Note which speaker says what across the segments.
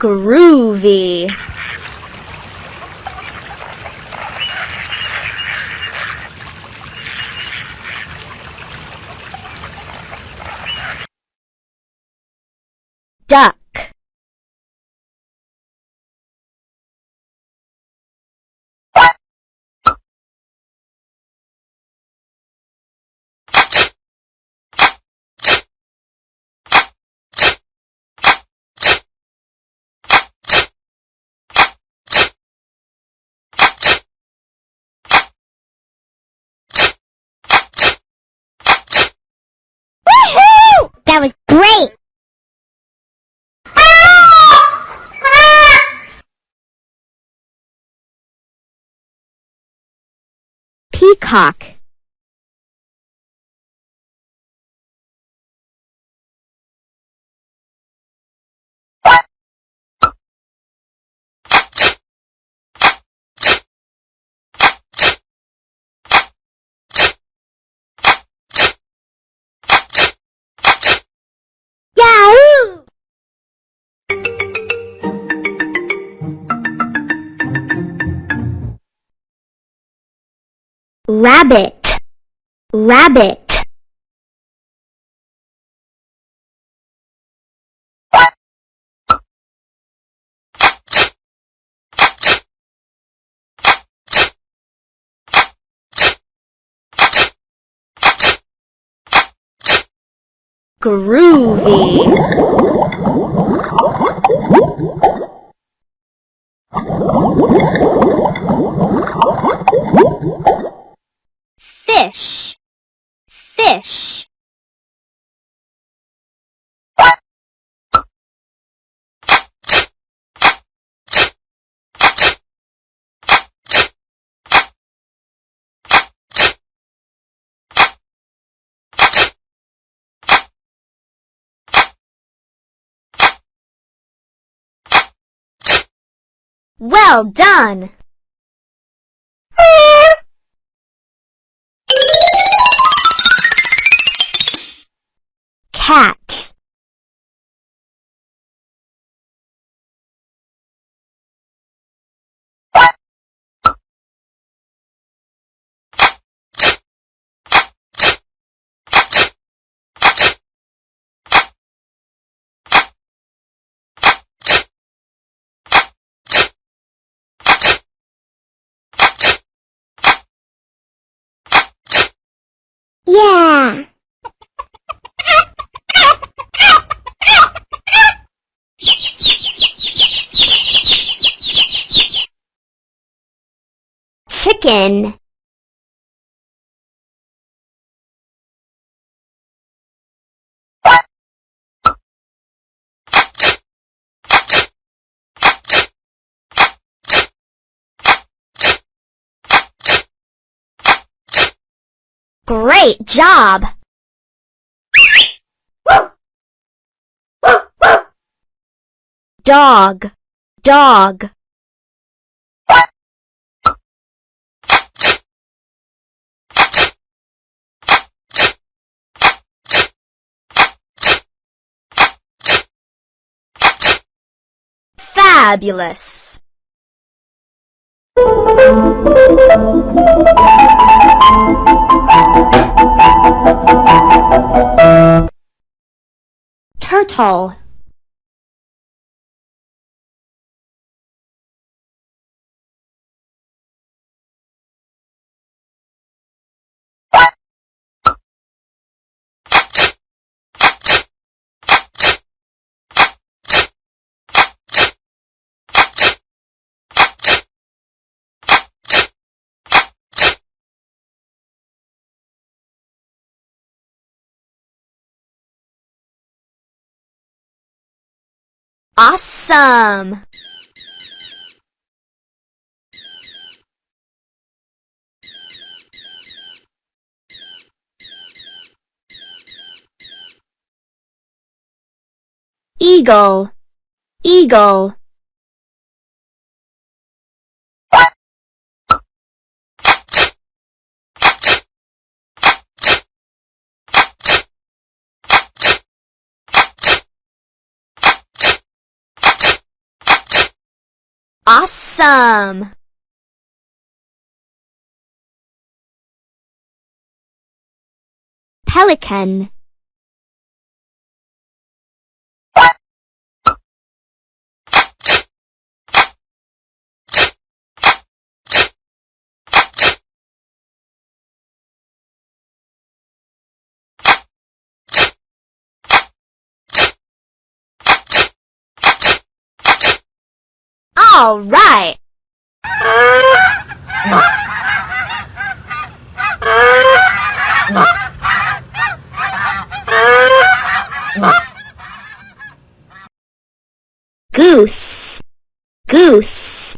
Speaker 1: Groovy. Duck. Peacock. Rabbit. Rabbit. Groovy. Well done! Cat. Chicken. Great job! Dog, dog. Fabulous! Turtle. Awesome! Eagle, eagle. Awesome! Pelican All right. Goose. Goose.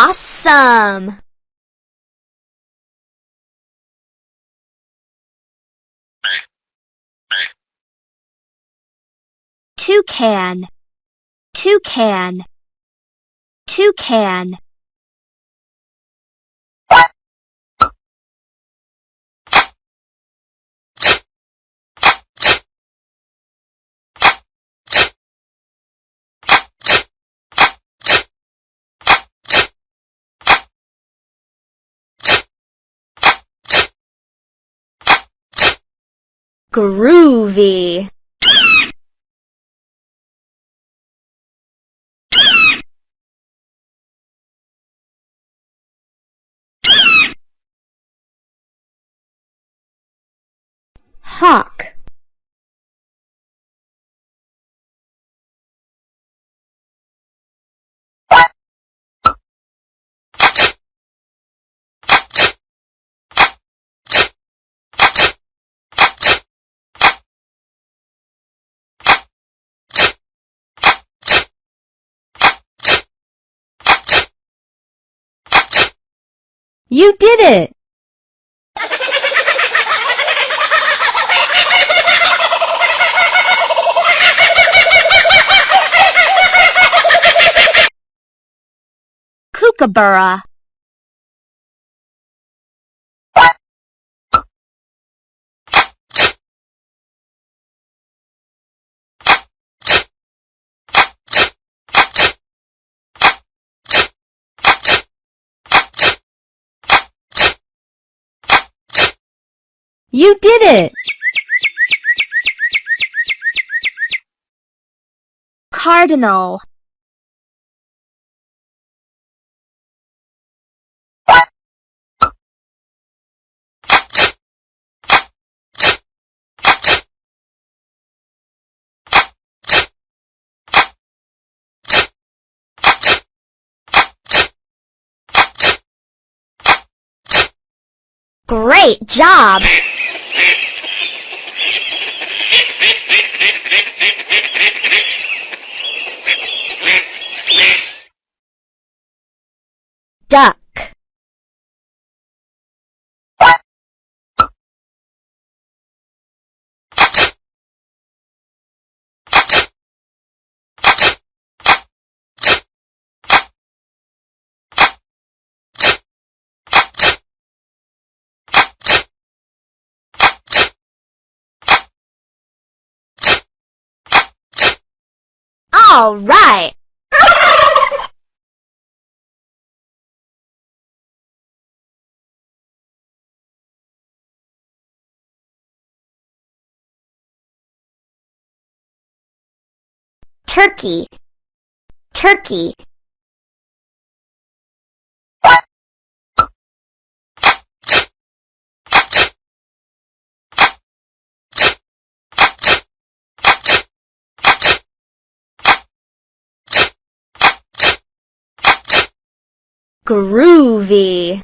Speaker 1: Awesome! Toucan, toucan, toucan. Groovy. Hawk. You did it! Kookaburra. You did it! Cardinal. Great job! Duck. All right. Turkey. Turkey. Groovy.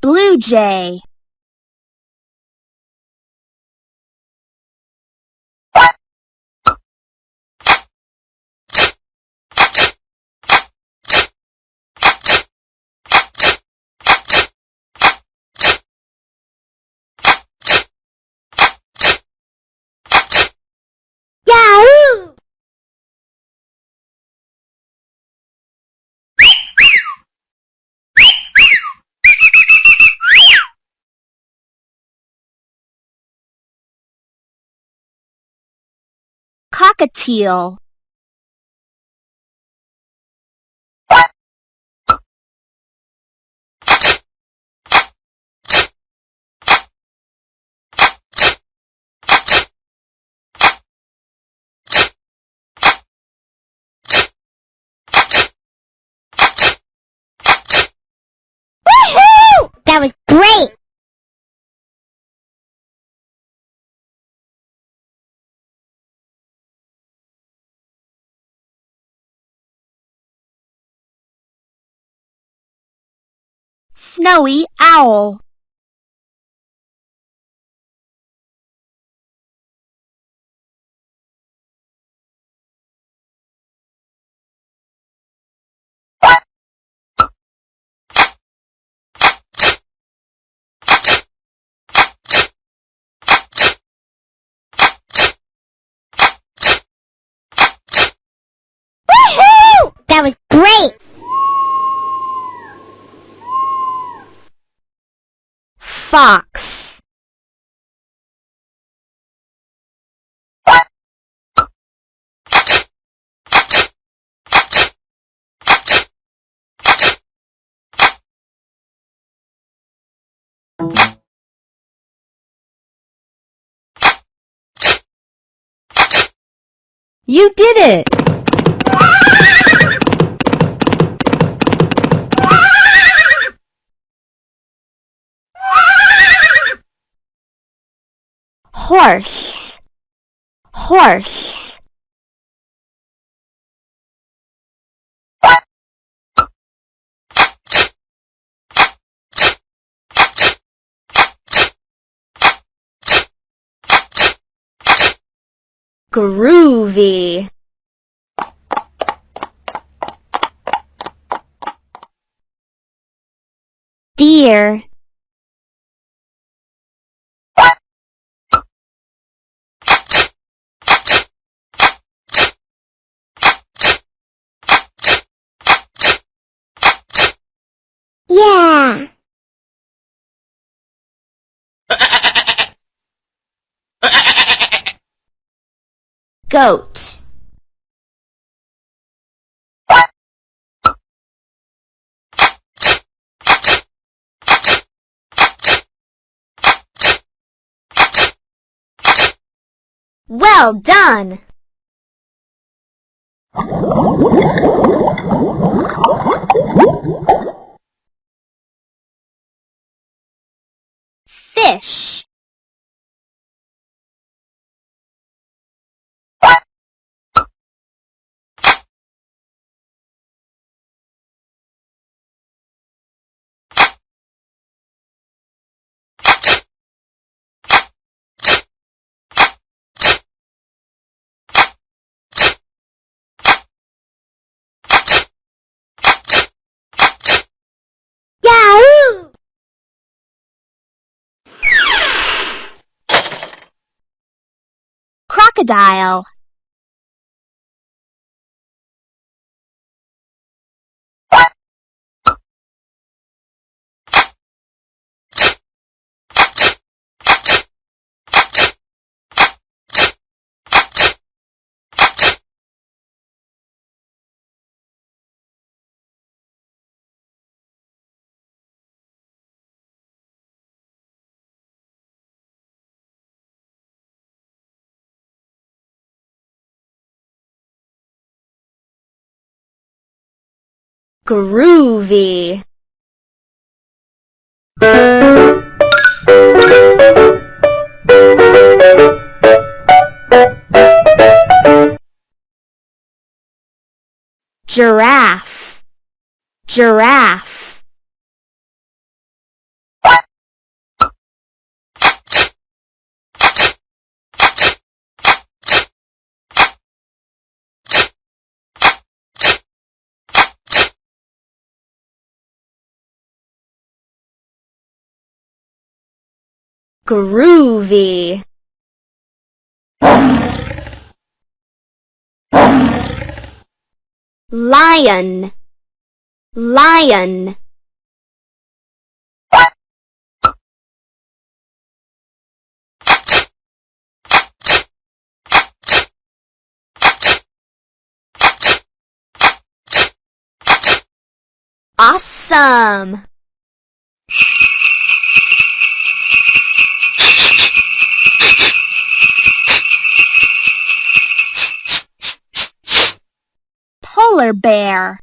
Speaker 1: Blue jay. Cockatiel snowy owl fox
Speaker 2: You did it!
Speaker 1: Horse. Horse. Groovy. Deer goat Well done! Fish crocodile groovy. Giraffe. Giraffe Groovy. Lion, lion. Awesome! Polar bear.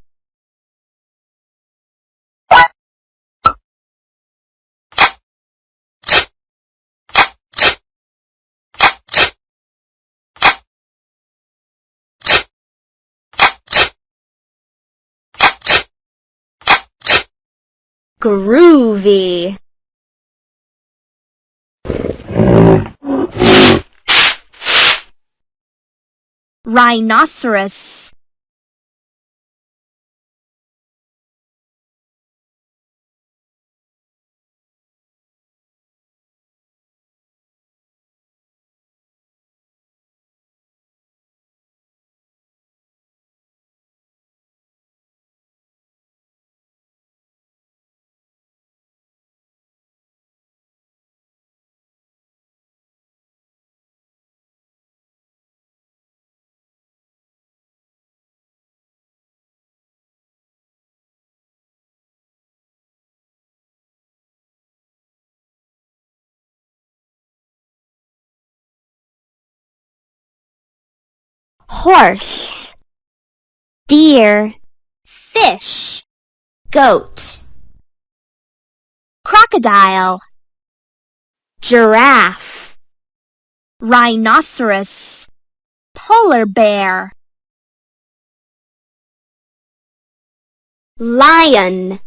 Speaker 1: Groovy. Rhinoceros. Horse, deer, fish, goat, crocodile, giraffe, rhinoceros, polar bear, lion,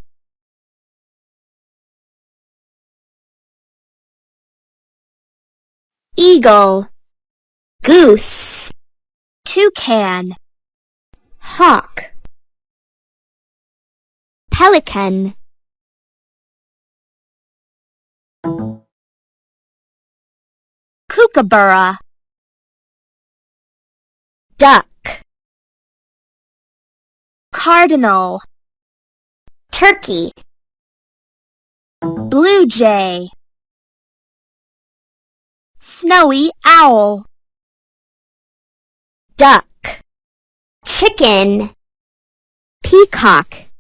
Speaker 1: eagle, goose toucan, hawk, pelican, kookaburra, duck, cardinal, turkey, blue jay, snowy owl duck, chicken, peacock,